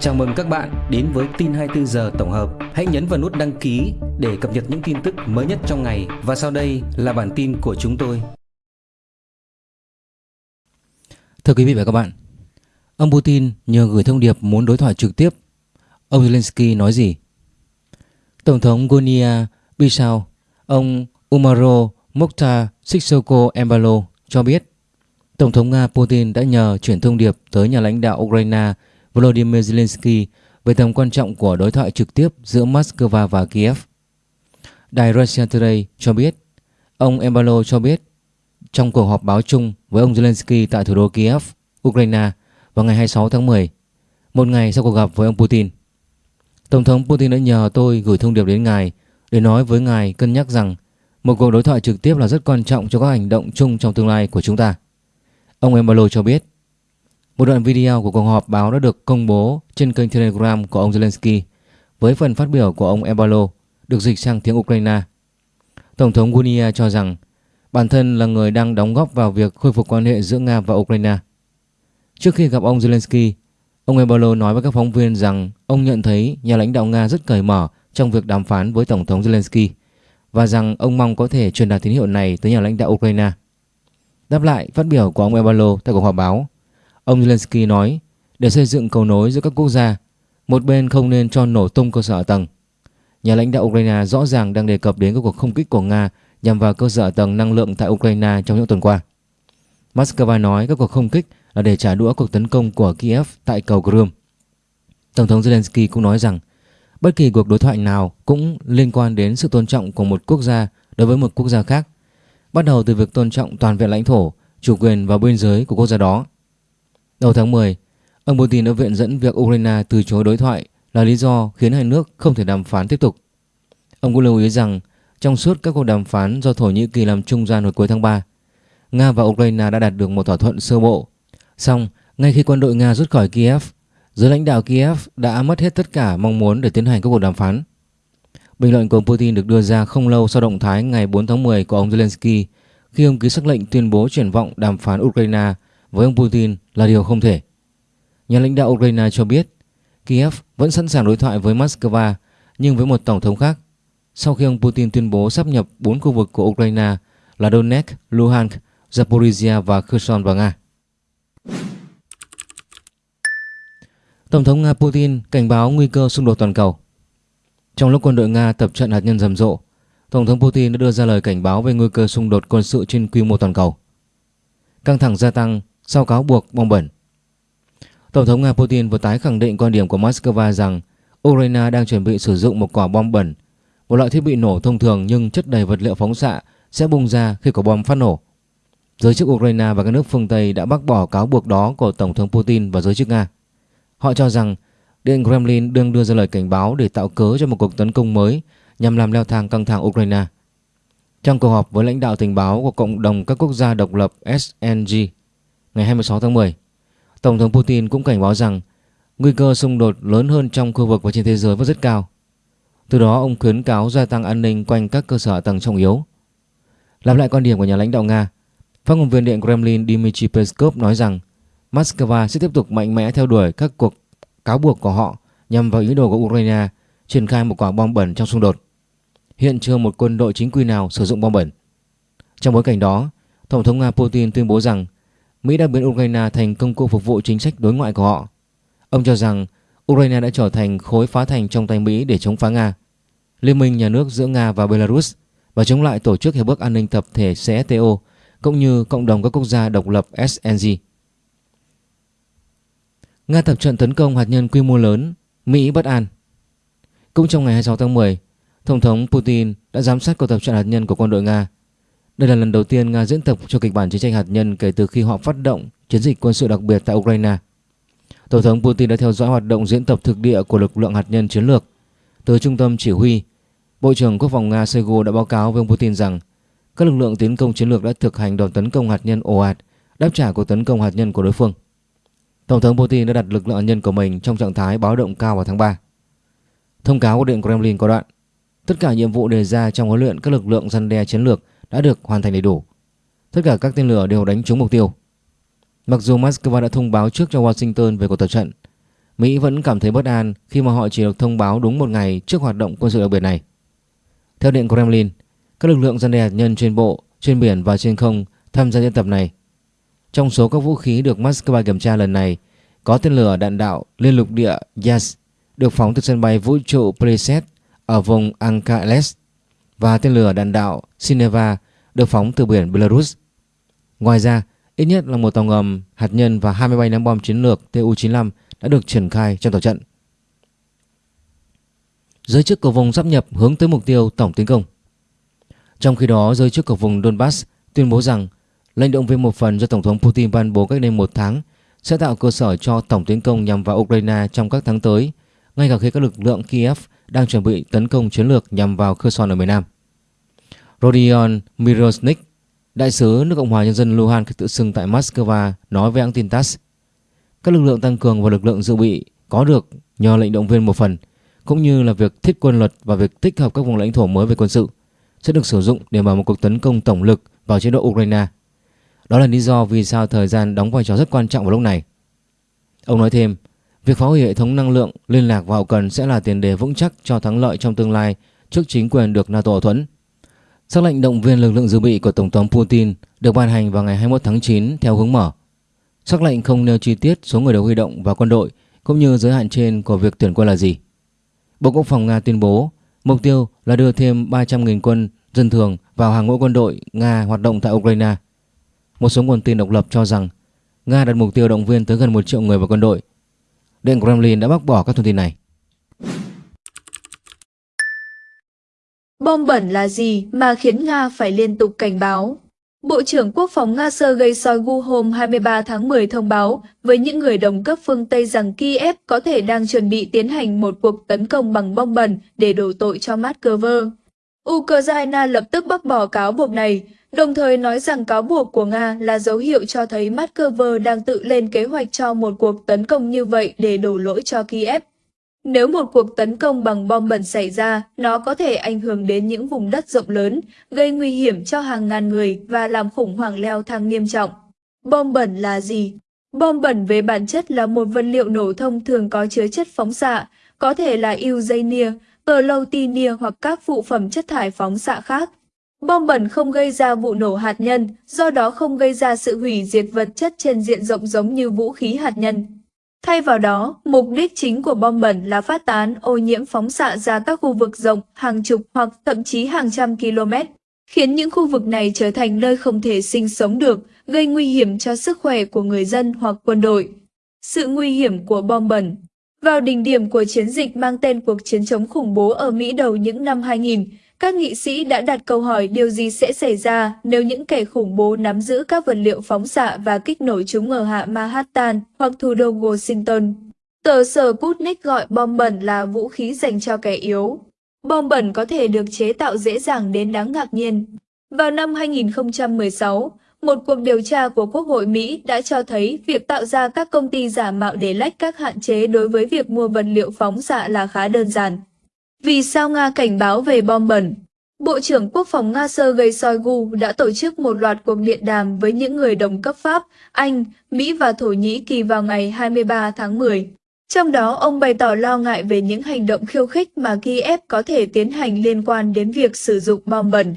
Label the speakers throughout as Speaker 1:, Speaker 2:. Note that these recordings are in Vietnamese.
Speaker 1: Chào mừng các bạn đến với tin 24 giờ tổng hợp. Hãy nhấn vào nút đăng ký để cập nhật những tin tức mới nhất trong ngày và sau đây là bản tin của chúng tôi.
Speaker 2: Thưa quý vị và các bạn, ông Putin nhờ gửi thông điệp muốn đối thoại trực tiếp. Ông Zelensky nói gì? Tổng thống Gonia Bissau, ông Umaro Mokhtar Sissoko Embalo cho biết Tổng thống Nga Putin đã nhờ chuyển thông điệp tới nhà lãnh đạo Ukraine Volodymyr Zelensky về tầm quan trọng của đối thoại trực tiếp giữa Moscow và Kiev. Đài Russia Today cho biết, ông Embalo cho biết trong cuộc họp báo chung với ông Zelensky tại thủ đô Kiev, Ukraine vào ngày 26 tháng 10, một ngày sau cuộc gặp với ông Putin. Tổng thống Putin đã nhờ tôi gửi thông điệp đến ngài để nói với ngài cân nhắc rằng một cuộc đối thoại trực tiếp là rất quan trọng cho các hành động chung trong tương lai của chúng ta. Ông Embalo cho biết một đoạn video của cuộc họp báo đã được công bố trên kênh Telegram của ông Zelensky với phần phát biểu của ông Ebalo được dịch sang tiếng Ukraine. Tổng thống Gunia cho rằng bản thân là người đang đóng góp vào việc khôi phục quan hệ giữa Nga và Ukraine. Trước khi gặp ông Zelensky, ông Ebalo nói với các phóng viên rằng ông nhận thấy nhà lãnh đạo Nga rất cởi mở trong việc đàm phán với Tổng thống Zelensky và rằng ông mong có thể truyền đạt tín hiệu này tới nhà lãnh đạo Ukraine. Đáp lại phát biểu của ông Ebalo tại cuộc họp báo, ông Zelensky nói để xây dựng cầu nối giữa các quốc gia, một bên không nên cho nổ tung cơ sở tầng. Nhà lãnh đạo Ukraine rõ ràng đang đề cập đến các cuộc không kích của Nga nhằm vào cơ sở tầng năng lượng tại Ukraine trong những tuần qua. Moscow nói các cuộc không kích là để trả đũa cuộc tấn công của Kiev tại cầu Crimea. Tổng thống Zelensky cũng nói rằng bất kỳ cuộc đối thoại nào cũng liên quan đến sự tôn trọng của một quốc gia đối với một quốc gia khác bắt đầu từ việc tôn trọng toàn vẹn lãnh thổ, chủ quyền và biên giới của quốc gia đó. Đầu tháng 10, ông Putin đã viện dẫn việc Ukraine từ chối đối thoại là lý do khiến hai nước không thể đàm phán tiếp tục. Ông cũng lưu ý rằng trong suốt các cuộc đàm phán do Thổ Nhĩ Kỳ làm trung gian hồi cuối tháng 3, Nga và Ukraine đã đạt được một thỏa thuận sơ bộ. Song, ngay khi quân đội Nga rút khỏi Kiev, giới lãnh đạo Kiev đã mất hết tất cả mong muốn để tiến hành các cuộc đàm phán. Bình luận của ông Putin được đưa ra không lâu sau động thái ngày 4 tháng 10 của ông Zelensky khi ông ký sắc lệnh tuyên bố triển vọng đàm phán Ukraine với ông Putin là điều không thể. Nhà lãnh đạo Ukraine cho biết Kiev vẫn sẵn sàng đối thoại với Moscow nhưng với một tổng thống khác sau khi ông Putin tuyên bố sắp nhập 4 khu vực của Ukraine là Donetsk, Luhansk, Zaporizhia và Kherson vào Nga. Tổng thống Nga Putin cảnh báo nguy cơ xung đột toàn cầu. Trong lúc quân đội Nga tập trận hạt nhân rầm rộ, Tổng thống Putin đã đưa ra lời cảnh báo về nguy cơ xung đột quân sự trên quy mô toàn cầu. Căng thẳng gia tăng sau cáo buộc bom bẩn. Tổng thống Nga Putin vừa tái khẳng định quan điểm của Moscow rằng Ukraine đang chuẩn bị sử dụng một quả bom bẩn, một loại thiết bị nổ thông thường nhưng chất đầy vật liệu phóng xạ sẽ bùng ra khi quả bom phát nổ. Giới chức Ukraine và các nước phương Tây đã bác bỏ cáo buộc đó của Tổng thống Putin và giới chức Nga. Họ cho rằng Điện Kremlin đương đưa ra lời cảnh báo để tạo cớ cho một cuộc tấn công mới nhằm làm leo thang căng thẳng Ukraine. Trong cuộc họp với lãnh đạo tình báo của Cộng đồng các quốc gia độc lập SNG ngày 26 tháng 10, Tổng thống Putin cũng cảnh báo rằng nguy cơ xung đột lớn hơn trong khu vực và trên thế giới vẫn rất cao. Từ đó ông khuyến cáo gia tăng an ninh quanh các cơ sở tầng trọng yếu. Lặp lại quan điểm của nhà lãnh đạo Nga, phát ngôn viên Điện Kremlin Dmitry Peskov nói rằng Moscow sẽ tiếp tục mạnh mẽ theo đuổi các cuộc cáo buộc của họ nhằm vào ý đồ của Ukraine triển khai một quả bom bẩn trong xung đột. Hiện chưa một quân đội chính quy nào sử dụng bom bẩn. Trong bối cảnh đó, Tổng thống Nga Putin tuyên bố rằng Mỹ đã biến Ukraine thành công cụ phục vụ chính sách đối ngoại của họ. Ông cho rằng Ukraine đã trở thành khối phá thành trong tay Mỹ để chống phá Nga. Liên minh nhà nước giữa Nga và Belarus và chống lại Tổ chức Hiệp ước An ninh Tập thể CSTO cũng như cộng đồng các quốc gia độc lập SNG. Nga tập trận tấn công hạt nhân quy mô lớn, Mỹ bất an. Cũng trong ngày 26 tháng 10, Tổng thống Putin đã giám sát cuộc tập trận hạt nhân của quân đội Nga. Đây là lần đầu tiên Nga diễn tập cho kịch bản chiến tranh hạt nhân kể từ khi họ phát động chiến dịch quân sự đặc biệt tại Ukraine. Tổng thống Putin đã theo dõi hoạt động diễn tập thực địa của lực lượng hạt nhân chiến lược. Từ trung tâm chỉ huy, Bộ trưởng Quốc phòng Nga Shoigu đã báo cáo với ông Putin rằng các lực lượng tiến công chiến lược đã thực hành đòn tấn công hạt nhân ồ ạt đáp trả cuộc tấn công hạt nhân của đối phương. Tổng thống Putin đã đặt lực lượng hạt nhân của mình trong trạng thái báo động cao vào tháng 3. Thông cáo của Điện Kremlin có đoạn Tất cả nhiệm vụ đề ra trong huấn luyện các lực lượng răn đe chiến lược đã được hoàn thành đầy đủ. Tất cả các tên lửa đều đánh trúng mục tiêu. Mặc dù Moscow đã thông báo trước cho Washington về cuộc tập trận, Mỹ vẫn cảm thấy bất an khi mà họ chỉ được thông báo đúng một ngày trước hoạt động quân sự đặc biệt này. Theo Điện Kremlin, các lực lượng gian đe hạt nhân trên bộ, trên biển và trên không tham gia diễn tập này. Trong số các vũ khí được Moscow kiểm tra lần này, có tên lửa đạn đạo liên lục địa Yas được phóng từ sân bay vũ trụ Pleset ở vùng Ankales và tên lửa đạn đạo Sineva được phóng từ biển Belarus. Ngoài ra, ít nhất là một tàu ngầm hạt nhân và 23 ném bom chiến lược Tu-95 đã được triển khai trong tàu trận. Giới chức của vùng sắp nhập hướng tới mục tiêu tổng tiến công. Trong khi đó, giới chức của vùng Donbass tuyên bố rằng lệnh động viên một phần do Tổng thống Putin ban bố cách đây một tháng sẽ tạo cơ sở cho tổng tiến công nhằm vào Ukraine trong các tháng tới, ngay cả khi các lực lượng Kiev đang chuẩn bị tấn công chiến lược nhằm vào Kherson ở miền Nam. Rodion Mirosnik, đại sứ nước Cộng hòa Nhân dân Luhansk tự xưng tại Moscow nói với hãng tin TASS, các lực lượng tăng cường và lực lượng dự bị có được nhờ lệnh động viên một phần, cũng như là việc thiết quân luật và việc tích hợp các vùng lãnh thổ mới về quân sự sẽ được sử dụng để mở một cuộc tấn công tổng lực vào chế độ Ukraine. Đó là lý do vì sao thời gian đóng vai trò rất quan trọng vào lúc này. Ông nói thêm, việc phá hủy hệ thống năng lượng, liên lạc và hậu cần sẽ là tiền đề vững chắc cho thắng lợi trong tương lai trước chính quyền được NATO thuẫn. Sắc lệnh động viên lực lượng dự bị của Tổng thống Putin được ban hành vào ngày 21 tháng 9 theo hướng mở. Sắc lệnh không nêu chi tiết số người được huy động và quân đội, cũng như giới hạn trên của việc tuyển quân là gì. Bộ Quốc phòng Nga tuyên bố, mục tiêu là đưa thêm 300.000 quân dân thường vào hàng ngũ quân đội Nga hoạt động tại Ukraine. Một số nguồn tin độc lập cho rằng Nga đặt mục tiêu động viên tới gần 1 triệu người vào quân đội. Điện Kremlin đã bác bỏ các thông tin này.
Speaker 3: Bom bẩn là gì mà khiến Nga phải liên tục cảnh báo? Bộ trưởng Quốc phòng Nga Sergei Shoigu hôm 23 tháng 10 thông báo với những người đồng cấp phương Tây rằng Kiev có thể đang chuẩn bị tiến hành một cuộc tấn công bằng bom bẩn để đổ tội cho Moscow. Ukraine lập tức bác bỏ cáo buộc này, đồng thời nói rằng cáo buộc của Nga là dấu hiệu cho thấy Moscow đang tự lên kế hoạch cho một cuộc tấn công như vậy để đổ lỗi cho Kiev. Nếu một cuộc tấn công bằng bom bẩn xảy ra, nó có thể ảnh hưởng đến những vùng đất rộng lớn, gây nguy hiểm cho hàng ngàn người và làm khủng hoảng leo thang nghiêm trọng. Bom bẩn là gì? Bom bẩn về bản chất là một vật liệu nổ thông thường có chứa chất phóng xạ, có thể là uranium, plutonium hoặc các phụ phẩm chất thải phóng xạ khác. Bom bẩn không gây ra vụ nổ hạt nhân, do đó không gây ra sự hủy diệt vật chất trên diện rộng giống như vũ khí hạt nhân. Thay vào đó, mục đích chính của bom bẩn là phát tán ô nhiễm phóng xạ ra các khu vực rộng hàng chục hoặc thậm chí hàng trăm km, khiến những khu vực này trở thành nơi không thể sinh sống được, gây nguy hiểm cho sức khỏe của người dân hoặc quân đội. Sự nguy hiểm của bom bẩn Vào đỉnh điểm của chiến dịch mang tên cuộc chiến chống khủng bố ở Mỹ đầu những năm 2000, các nghị sĩ đã đặt câu hỏi điều gì sẽ xảy ra nếu những kẻ khủng bố nắm giữ các vật liệu phóng xạ và kích nổ chúng ở hạ Manhattan hoặc thủ đô Washington. Tờ sở Sputnik gọi bom bẩn là vũ khí dành cho kẻ yếu. Bom bẩn có thể được chế tạo dễ dàng đến đáng ngạc nhiên. Vào năm 2016, một cuộc điều tra của Quốc hội Mỹ đã cho thấy việc tạo ra các công ty giả mạo để lách các hạn chế đối với việc mua vật liệu phóng xạ là khá đơn giản. Vì sao Nga cảnh báo về bom bẩn? Bộ trưởng Quốc phòng Nga Sergei Shoigu đã tổ chức một loạt cuộc điện đàm với những người đồng cấp Pháp, Anh, Mỹ và Thổ Nhĩ Kỳ vào ngày 23 tháng 10. Trong đó, ông bày tỏ lo ngại về những hành động khiêu khích mà Kiev có thể tiến hành liên quan đến việc sử dụng bom bẩn.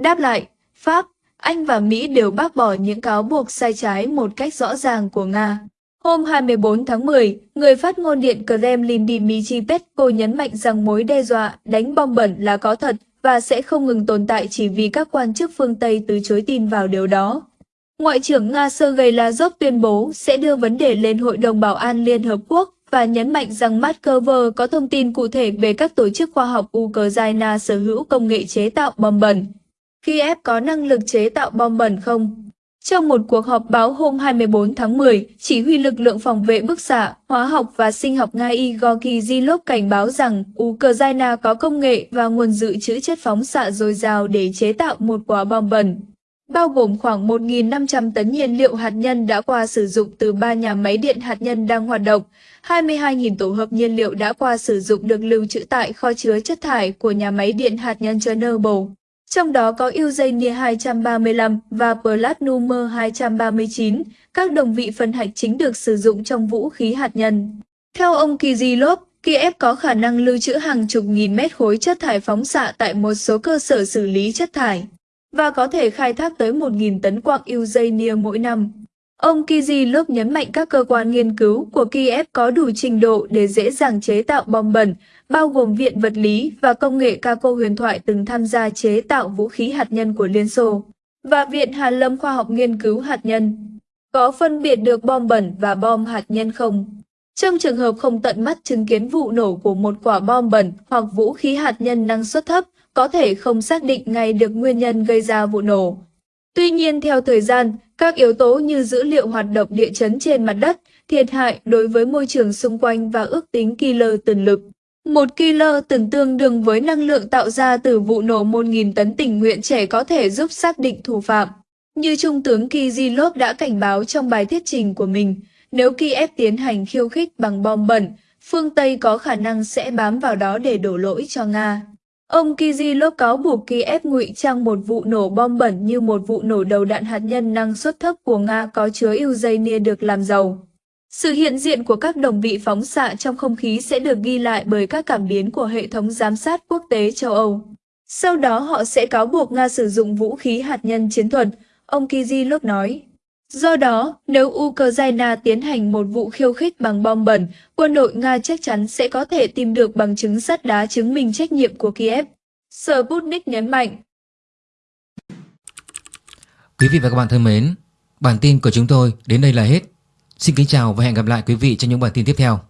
Speaker 3: Đáp lại, Pháp, Anh và Mỹ đều bác bỏ những cáo buộc sai trái một cách rõ ràng của Nga. Hôm 24 tháng 10, người phát ngôn điện Kremlin Dmitry Peskov nhấn mạnh rằng mối đe dọa đánh bom bẩn là có thật và sẽ không ngừng tồn tại chỉ vì các quan chức phương Tây từ chối tin vào điều đó. Ngoại trưởng Nga Sergei Lavrov tuyên bố sẽ đưa vấn đề lên Hội đồng Bảo an Liên Hợp Quốc và nhấn mạnh rằng Moscow có thông tin cụ thể về các tổ chức khoa học Ukraine sở hữu công nghệ chế tạo bom bẩn. Kiev có năng lực chế tạo bom bẩn không? Trong một cuộc họp báo hôm 24 tháng 10, chỉ huy lực lượng phòng vệ bức xạ, hóa học và sinh học Nga Igor Kizilov cảnh báo rằng Ukraine có công nghệ và nguồn dự trữ chất phóng xạ dồi dào để chế tạo một quả bom bẩn, bao gồm khoảng 1.500 tấn nhiên liệu hạt nhân đã qua sử dụng từ ba nhà máy điện hạt nhân đang hoạt động, 22.000 tổ hợp nhiên liệu đã qua sử dụng được lưu trữ tại kho chứa chất thải của nhà máy điện hạt nhân Chernobyl trong đó có Eugenia 235 và Platinum 239, các đồng vị phân hạch chính được sử dụng trong vũ khí hạt nhân. Theo ông Kizilov, Kiev có khả năng lưu trữ hàng chục nghìn mét khối chất thải phóng xạ tại một số cơ sở xử lý chất thải và có thể khai thác tới 1.000 tấn quặng Eugenia mỗi năm. Ông Kizilov nhấn mạnh các cơ quan nghiên cứu của Kiev có đủ trình độ để dễ dàng chế tạo bom bẩn, bao gồm Viện Vật lý và Công nghệ Kako huyền thoại từng tham gia chế tạo vũ khí hạt nhân của Liên Xô, và Viện Hàn lâm Khoa học Nghiên cứu Hạt nhân. Có phân biệt được bom bẩn và bom hạt nhân không? Trong trường hợp không tận mắt chứng kiến vụ nổ của một quả bom bẩn hoặc vũ khí hạt nhân năng suất thấp, có thể không xác định ngay được nguyên nhân gây ra vụ nổ. Tuy nhiên theo thời gian, các yếu tố như dữ liệu hoạt động địa chấn trên mặt đất, thiệt hại đối với môi trường xung quanh và ước tính killer tần lực. Một kilo tần tương đương với năng lượng tạo ra từ vụ nổ 1.000 tấn tình nguyện trẻ có thể giúp xác định thủ phạm. Như Trung tướng Kizilov đã cảnh báo trong bài thuyết trình của mình, nếu Kiev tiến hành khiêu khích bằng bom bẩn, phương Tây có khả năng sẽ bám vào đó để đổ lỗi cho Nga. Ông Kizilov cáo buộc Kiev ngụy trang một vụ nổ bom bẩn như một vụ nổ đầu đạn hạt nhân năng suất thấp của Nga có chứa uranium được làm giàu. Sự hiện diện của các đồng vị phóng xạ trong không khí sẽ được ghi lại bởi các cảm biến của hệ thống giám sát quốc tế châu Âu. Sau đó họ sẽ cáo buộc Nga sử dụng vũ khí hạt nhân chiến thuật, ông Kizilov nói. Do đó, nếu Ukraine tiến hành một vụ khiêu khích bằng bom bẩn, quân đội Nga chắc chắn sẽ có thể tìm được bằng chứng sắt đá chứng minh trách nhiệm của Kiev. Sputnik nhấn mạnh.
Speaker 2: Quý vị và các bạn thân mến, bản tin của chúng tôi đến đây là hết. Xin kính chào và hẹn gặp lại quý vị trong những bản tin tiếp theo.